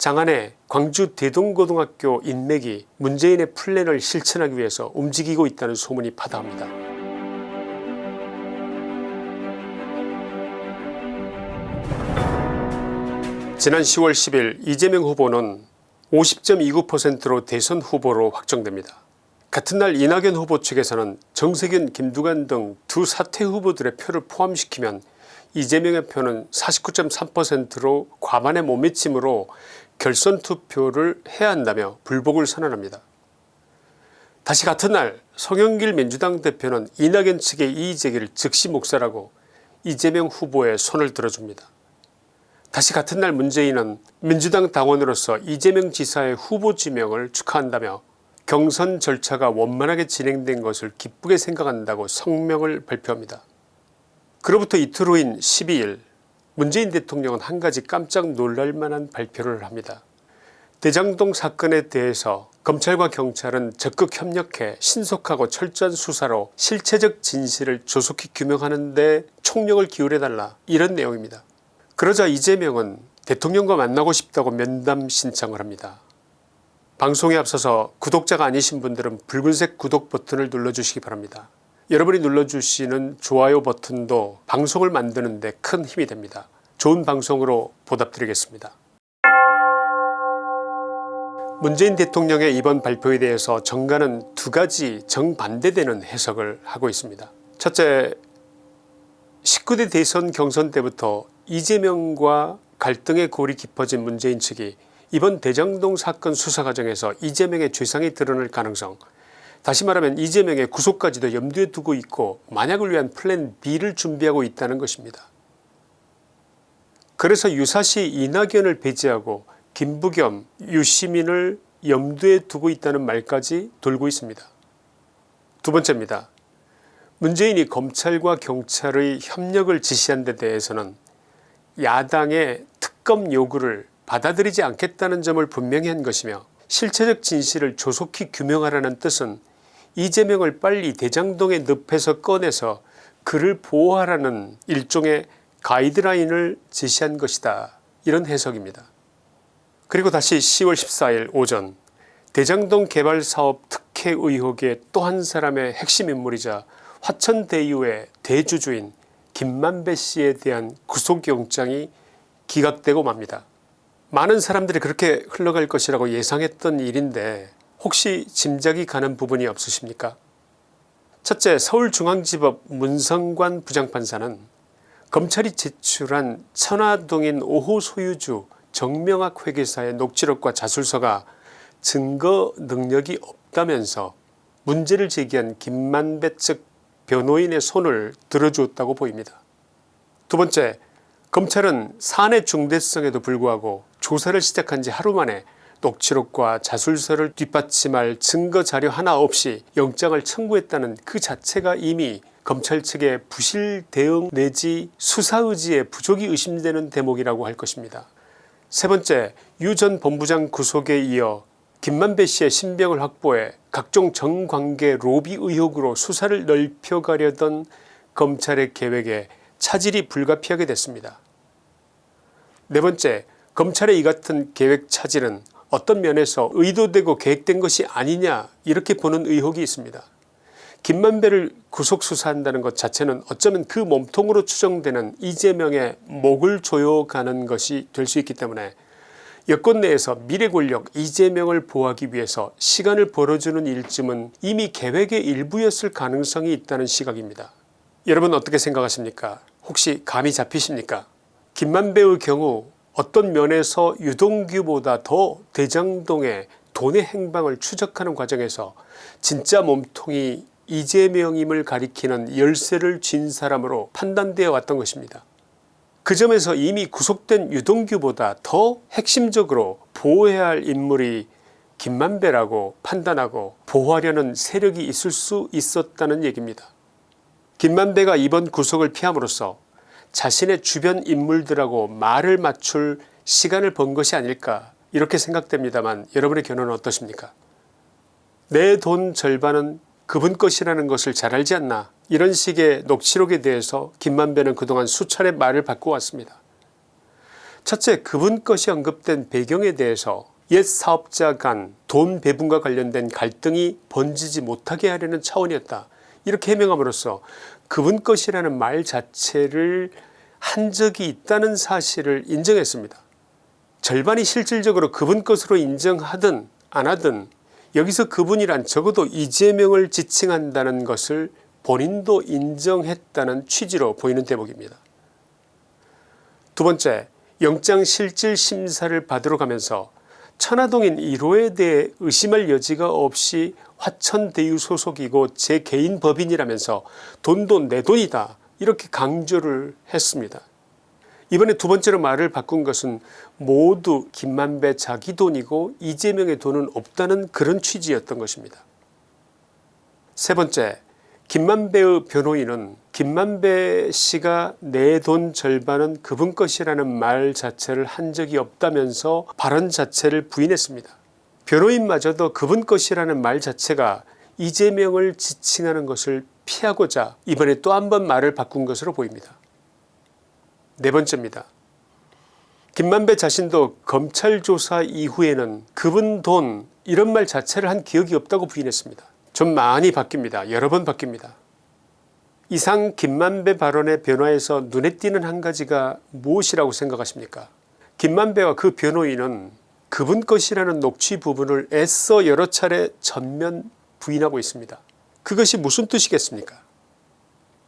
장안의 광주 대동고등학교 인맥이 문재인의 플랜을 실천하기 위해서 움직이고 있다는 소문이 파다합니다. 지난 10월 10일 이재명 후보는 50.29%로 대선 후보로 확정됩니다. 같은 날 이낙연 후보 측에서는 정세균 김두관 등 두 사퇴 후보들의 표를 포함시키면 이재명의 표는 49.3%로 과반에 못 미침으로 결선 투표를 해야 한다며 불복을 선언합니다. 다시 같은 날 송영길 민주당 대표는 이낙연 측의 이의제기를 즉시 묵살하고 이재명 후보의 손을 들어줍니다. 다시 같은 날 문재인은 민주당 당원으로서 이재명 지사의 후보 지명을 축하한다며 경선 절차가 원만하게 진행된 것을 기쁘게 생각한다고 성명을 발표합니다. 그로부터 이틀 후인 12일 문재인 대통령은 한 가지 깜짝 놀랄만한 발표를 합니다. 대장동 사건에 대해서 검찰과 경찰은 적극 협력해 신속하고 철저한 수사로 실체적 진실을 조속히 규명하는 데 총력을 기울여달라 이런 내용입니다. 그러자 이재명은 대통령과 만나고 싶다고 면담 신청을 합니다. 방송에 앞서서 구독자가 아니신 분들은 붉은색 구독 버튼을 눌러주시기 바랍니다. 여러분이 눌러주시는 좋아요 버튼도 방송을 만드는 데 큰 힘이 됩니다. 좋은 방송으로 보답드리겠습니다. 문재인 대통령의 이번 발표에 대해서 정가는 두 가지 정반대되는 해석을 하고 있습니다. 첫째 19대 대선 경선 때부터 이재명과 갈등의 골이 깊어진 문재인 측이 이번 대장동 사건 수사 과정에서 이재명의 죄상이 드러날 가능성 다시 말하면 이재명의 구속까지도 염두에 두고 있고 만약을 위한 플랜 B를 준비하고 있다는 것입니다. 그래서 유사시 이낙연을 배제하고 김부겸 유시민을 염두에 두고 있다는 말까지 돌고 있습니다. 두 번째입니다. 문재인이 검찰과 경찰의 협력을 지시한 데 대해서는 야당의 특검 요구를 받아들이지 않겠다는 점을 분명히 한 것이며 실체적 진실을 조속히 규명하라는 뜻은 이재명을 빨리 대장동의 늪에서 꺼내서 그를 보호하라는 일종의 가이드라인을 제시한 것이다 이런 해석입니다. 그리고 다시 10월 14일 오전 대장동 개발사업 특혜 의혹의 또 한 사람의 핵심 인물이자 화천대유의 대주주인 김만배 씨에 대한 구속영장이 기각되고 맙니다. 많은 사람들이 그렇게 흘러갈 것이라고 예상했던 일인데 혹시 짐작이 가는 부분이 없으십니까 첫째 서울중앙지법 문성관 부장판사는 검찰이 제출한 천화동인 5호 소유주 정명학 회계사의 녹취록과 자술서가 증거 능력이 없다면서 문제를 제기한 김만배 측 변호인의 손을 들어주었다고 보입니다. 두 번째 검찰은 사안의 중대성에도 불구하고 조사를 시작한 지 하루 만에 녹취록과 자술서를 뒷받침할 증거자료 하나 없이 영장을 청구했다는 그 자체가 이미 검찰 측의 부실 대응 내지 수사 의지의 부족이 의심되는 대목이라고 할 것입니다. 세 번째 유 전 본부장 구속에 이어 김만배 씨의 신병을 확보해 각종 정관계 로비 의혹으로 수사를 넓혀가려던 검찰의 계획에 차질이 불가피하게 됐습니다. 네 번째 검찰의 이 같은 계획 차질은 어떤 면에서 의도되고 계획된 것이 아니냐 이렇게 보는 의혹이 있습니다. 김만배를 구속수사한다는 것 자체는 어쩌면 그 몸통으로 추정되는 이재명의 목을 조여가는 것이 될 수 있기 때문에 여권 내에서 미래 권력 이재명을 보호하기 위해서 시간을 벌어주는 일쯤은 이미 계획의 일부였을 가능성이 있다는 시각입니다. 여러분 어떻게 생각하십니까 혹시 감이 잡히십니까 김만배의 경우 어떤 면에서 유동규보다 더 대장동의 돈의 행방을 추적하는 과정에서 진짜 몸통이 이재명임을 가리키는 열쇠를 쥔 사람으로 판단되어 왔던 것입니다. 그 점에서 이미 구속된 유동규보다 더 핵심적으로 보호해야 할 인물이 김만배라고 판단하고 보호하려는 세력이 있을 수 있었다는 얘기입니다. 김만배가 이번 구속을 피함으로써 자신의 주변 인물들하고 말을 맞출 시간을 번 것이 아닐까 이렇게 생각됩니다만 여러분의 견해는 어떠십니까 내 돈 절반은 그분 것이라는 것을 잘 알지 않나 이런 식의 녹취록에 대해서 김만배는 그동안 수차례 말을 바꿔왔습니다. 첫째 그분 것이 언급된 배경에 대해서 옛 사업자 간 돈 배분과 관련된 갈등이 번지지 못하게 하려는 차원이었다. 이렇게 해명함으로써 그분 것이라는 말 자체를 한 적이 있다는 사실을 인정했습니다. 절반이 실질적으로 그분 것으로 인정하든 안 하든 여기서 그분이란 적어도 이재명을 지칭한다는 것을 본인도 인정했다는 취지로 보이는 대목입니다. 두 번째 영장실질심사를 받으러 가면서 천화동인 1호에 대해 의심할 여지가 없이 화천대유 소속이고 제 개인 법인이라면서 돈도 내 돈이다 이렇게 강조를 했습니다. 이번에 두 번째로 말을 바꾼 것은 모두 김만배 자기 돈이고 이재명의 돈은 없다는 그런 취지였던 것입니다. 세 번째 김만배의 변호인은 김만배 씨가 내 돈 절반은 그분 것이라는 말 자체를 한 적이 없다면서 발언 자체를 부인했습니다. 변호인마저도 그분 것이라는 말 자체가 이재명을 지칭하는 것을 피하고자 이번에 또 한 번 말을 바꾼 것으로 보입니다. 네 번째입니다. 김만배 자신도 검찰 조사 이후에는 그분 돈 이런 말 자체를 한 기억이 없다고 부인했습니다. 좀 많이 바뀝니다. 여러 번 바뀝니다. 이상 김만배 발언의 변화에서 눈에 띄는 한 가지가 무엇이라고 생각하십니까 김만배와 그 변호인은 그분 것이라는 녹취 부분을 애써 여러 차례 전면 부인하고 있습니다. 그것이 무슨 뜻이겠습니까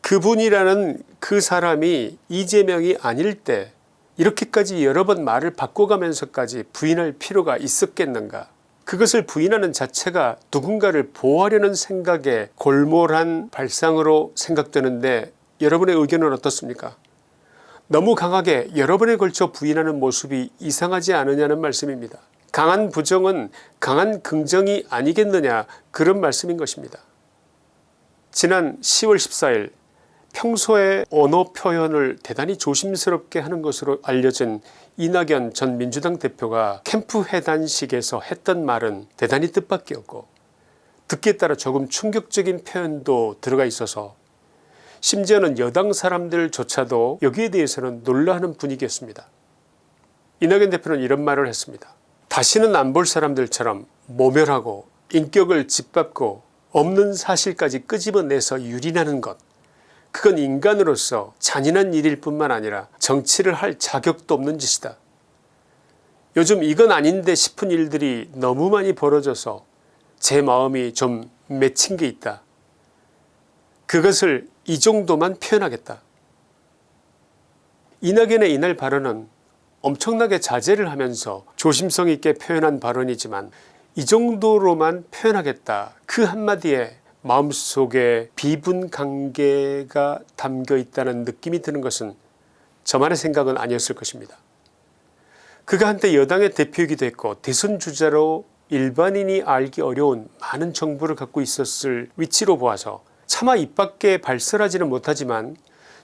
그분이라는 그 사람이 이재명이 아닐 때 이렇게까지 여러 번 말을 바꿔가면서까지 부인할 필요가 있었겠는가 그것을 부인하는 자체가 누군가를 보호하려는 생각에 골몰한 발상으로 생각되는데 여러분의 의견은 어떻습니까 너무 강하게 여러 번에 걸쳐 부인하는 모습이 이상하지 않으냐는 말씀입니다. 강한 부정은 강한 긍정이 아니겠느냐 그런 말씀인 것입니다. 지난 10월 14일 평소에 언어 표현을 대단히 조심스럽게 하는 것으로 알려진 이낙연 전 민주당 대표가 캠프 회단식에서 했던 말은 대단히 뜻밖이었고 듣기에 따라 조금 충격적인 표현도 들어가 있어서 심지어는 여당 사람들조차도 여기에 대해서는 놀라는 분위기였습니다. 이낙연 대표는 이런 말을 했습니다. 다시는 안 볼 사람들처럼 모멸하고 인격을 짓밟고 없는 사실까지 끄집어내서 유린하는 것 그건 인간으로서 잔인한 일일 뿐만 아니라 정치를 할 자격도 없는 짓이다. 요즘 이건 아닌데 싶은 일들이 너무 많이 벌어져서 제 마음이 좀 맺힌 게 있다. 그것을 이 정도만 표현하겠다. 이낙연의 이날 발언은 엄청나게 자제를 하면서 조심성 있게 표현한 발언이지만 이 정도로만 표현하겠다 그 한마디에 마음속에 비분 관계가 담겨 있다는 느낌이 드는 것은 저만의 생각은 아니었을 것입니다. 그가 한때 여당의 대표이기도 했고 대선 주자로 일반인이 알기 어려운 많은 정보를 갖고 있었을 위치로 보아서 차마 입 밖에 발설하지는 못하지만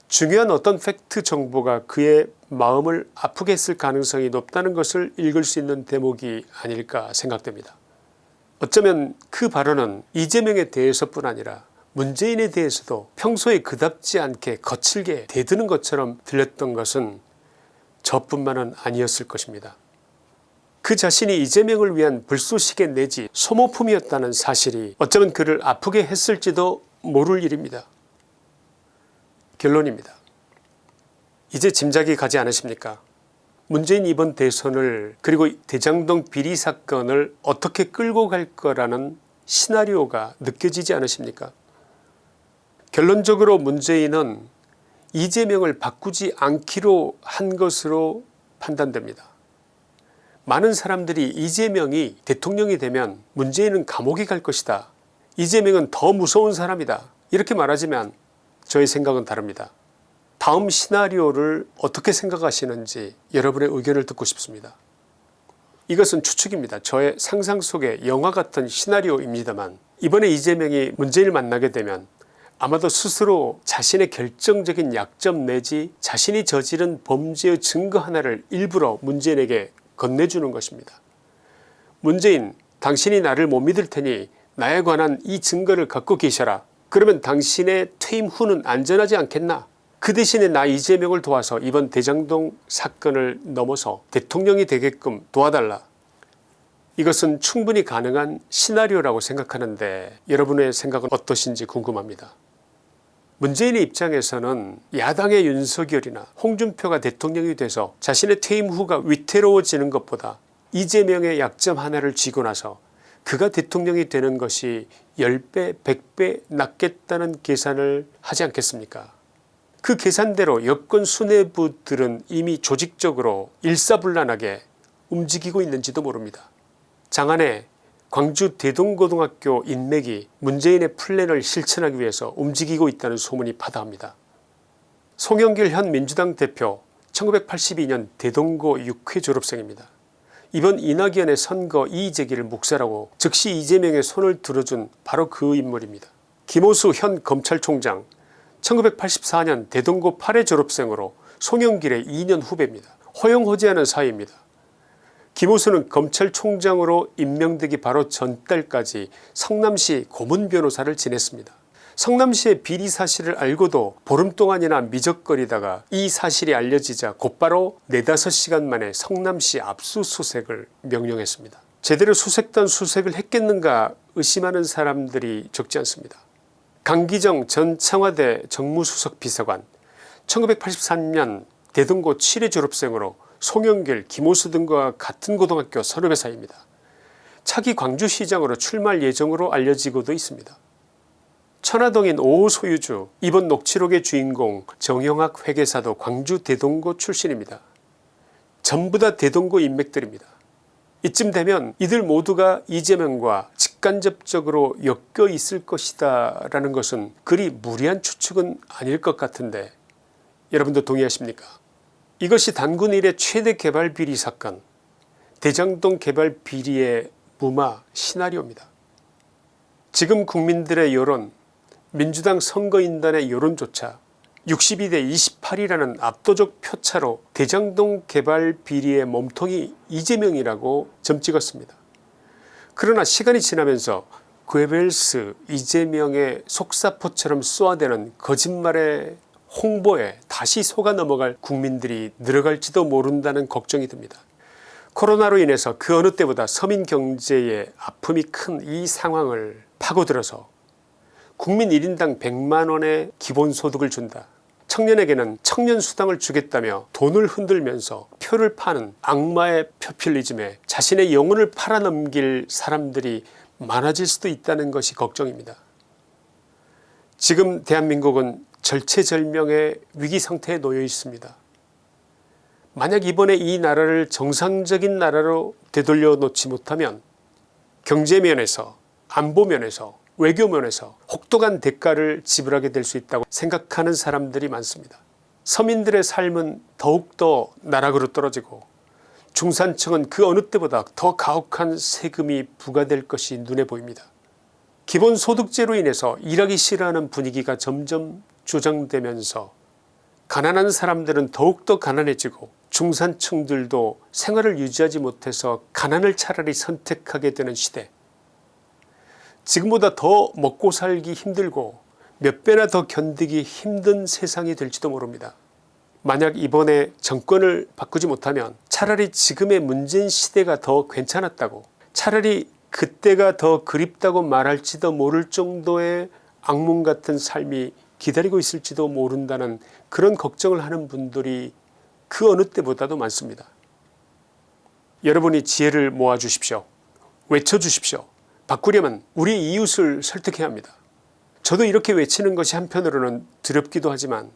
중요한 어떤 팩트 정보가 그의 마음을 아프게 했을 가능성이 높다는 것을 읽을 수 있는 대목이 아닐까 생각됩니다. 어쩌면 그 발언은 이재명에 대해서뿐 아니라 문재인에 대해서도 평소에 그답지 않게 거칠게 대드는 것처럼 들렸던 것은 저뿐만은 아니었을 것입니다. 그 자신이 이재명을 위한 불쏘시개 내지 소모품이었다는 사실이 어쩌면 그를 아프게 했을지도 모를 일입니다. 결론입니다. 이제 짐작이 가지 않으십니까 문재인 이번 대선을 그리고 대장동 비리 사건을 어떻게 끌고 갈 거라는 시나리오가 느껴지지 않으십니까 결론적으로 문재인은 이재명을 바꾸지 않기로 한 것으로 판단됩니다. 많은 사람들이 이재명이 대통령이 되면 문재인은 감옥에 갈 것이다. 이재명은 더 무서운 사람이다. 이렇게 말하지만 저의 생각은 다릅니다. 다음 시나리오를 어떻게 생각하시는지 여러분의 의견을 듣고 싶습니다. 이것은 추측입니다. 저의 상상 속의 영화 같은 시나리오입니다만 이번에 이재명이 문재인을 만나게 되면 아마도 스스로 자신의 결정적인 약점 내지 자신이 저지른 범죄의 증거 하나를 일부러 문재인에게 건네주는 것입니다. 문재인 당신이 나를 못 믿을 테니 나에 관한 이 증거를 갖고 계셔라. 그러면 당신의 퇴임 후는 안전하지 않겠나 그 대신에 나 이재명을 도와서 이번 대장동 사건을 넘어서 대통령이 되게끔 도와달라. 이것은 충분히 가능한 시나리오라고 생각하는데 여러분의 생각은 어떠신지 궁금합니다. 문재인의 입장에서는 야당의 윤석열이나 홍준표가 대통령이 돼서 자신의 퇴임 후가 위태로워지는 것보다 이재명의 약점 하나를 쥐고 나서 그가 대통령이 되는 것이 10배 100배 낫겠다는 계산을 하지 않겠습니까 그 계산대로 여권 수뇌부들은 이미 조직적으로 일사불란하게 움직이고 있는지도 모릅니다. 장안에 광주 대동고등학교 인맥이 문재인의 플랜을 실천하기 위해서 움직이고 있다는 소문이 파다합니다. 송영길 현 민주당 대표 1982년 대동고 6회 졸업생입니다. 이번 이낙연의 선거 이의제기를 묵살하고 즉시 이재명의 손을 들어준 바로 그 인물입니다. 김호수 현 검찰총장 1984년 대동고 8회 졸업생으로 송영길의 2년 후배입니다. 허용호재하는 사이입니다. 김호수는 검찰총장으로 임명되기 바로 전달까지 성남시 고문변호사를 지냈습니다. 성남시의 비리 사실을 알고도 보름 동안이나 미적거리다가 이 사실이 알려지자 곧바로 4, 5시간 만에 성남시 압수수색을 명령했습니다. 제대로 수색단 수색을 했겠는가 의심하는 사람들이 적지 않습니다. 강기정 전 청와대 정무수석 비서관 1983년 대동고 7회 졸업생으로 송영길 김호수 등과 같은 고등학교 선후배사입니다. 차기 광주시장으로 출마할 예정으로 알려지고도 있습니다. 천화동인 5호 소유주 이번 녹취록의 주인공 정영학 회계사도 광주 대동고 출신입니다. 전부 다 대동고 인맥들입니다. 이쯤 되면 이들 모두가 이재명과 직간접적으로 엮여 있을 것이다 라는 것은 그리 무리한 추측은 아닐 것 같은데 여러분도 동의하십니까 이것이 단군 일의 최대 개발 비리 사건 대장동 개발 비리의 무마 시나리오입니다. 지금 국민들의 여론 민주당 선거인단의 여론조차 62대 28이라는 압도적 표차로 대장동 개발 비리의 몸통이 이재명이라고 점찍었습니다. 그러나 시간이 지나면서 괴벨스 이재명의 속사포처럼 쏘아대는 거짓말의 홍보에 다시 속아 넘어갈 국민들이 늘어갈지도 모른다는 걱정이 듭니다. 코로나로 인해서 그 어느 때보다 서민 경제에 아픔이 큰 이 상황을 파고들어서 국민 1인당 100만원의 기본소득을 준다. 청년에게는 청년 수당을 주겠다며 돈을 흔들면서 표를 파는 악마의 표퓰리즘에 자신의 영혼을 팔아넘길 사람들이 많아질 수도 있다는 것이 걱정입니다. 지금 대한민국은 절체절명의 위기상태에 놓여 있습니다. 만약 이번에 이 나라를 정상적인 나라로 되돌려 놓지 못하면 경제면에서 안보면에서 외교면에서 혹독한 대가를 지불하게 될 수 있다고 생각하는 사람들이 많습니다. 서민들의 삶은 더욱더 나락으로 떨어지고 중산층은 그 어느 때보다 더 가혹한 세금이 부과될 것이 눈에 보입니다. 기본소득제로 인해서 일하기 싫어하는 분위기가 점점 조장되면서 가난한 사람들은 더욱더 가난해지고 중산층들도 생활을 유지하지 못해서 가난을 차라리 선택하게 되는 시대 지금보다 더 먹고 살기 힘들고 몇 배나 더 견디기 힘든 세상이 될지도 모릅니다. 만약 이번에 정권을 바꾸지 못하면 차라리 지금의 문재인 시대가 더 괜찮았다고 차라리 그때가 더 그립다고 말할지도 모를 정도의 악몽 같은 삶이 기다리고 있을지도 모른다는 그런 걱정을 하는 분들이 그 어느 때보다도 많습니다. 여러분이 지혜를 모아 주십시오. 외쳐 주십시오. 바꾸려면 우리 이웃을 설득해야 합니다. 저도 이렇게 외치는 것이 한편으로는 두렵기도 하지만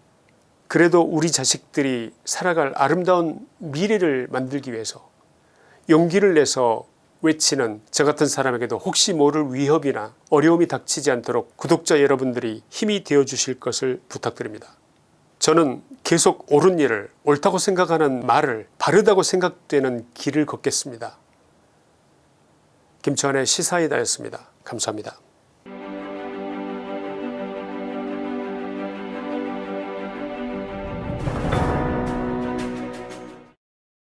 그래도 우리 자식들이 살아갈 아름다운 미래를 만들기 위해서 용기를 내서 외치는 저 같은 사람에게도 혹시 모를 위협이나 어려움이 닥치지 않도록 구독자 여러분들이 힘이 되어 주실 것을 부탁드립니다. 저는 계속 옳은 일을 옳다고 생각하는 말을 바르다고 생각되는 길을 걷겠습니다. 김치환의 시사이다였습니다. 감사합니다.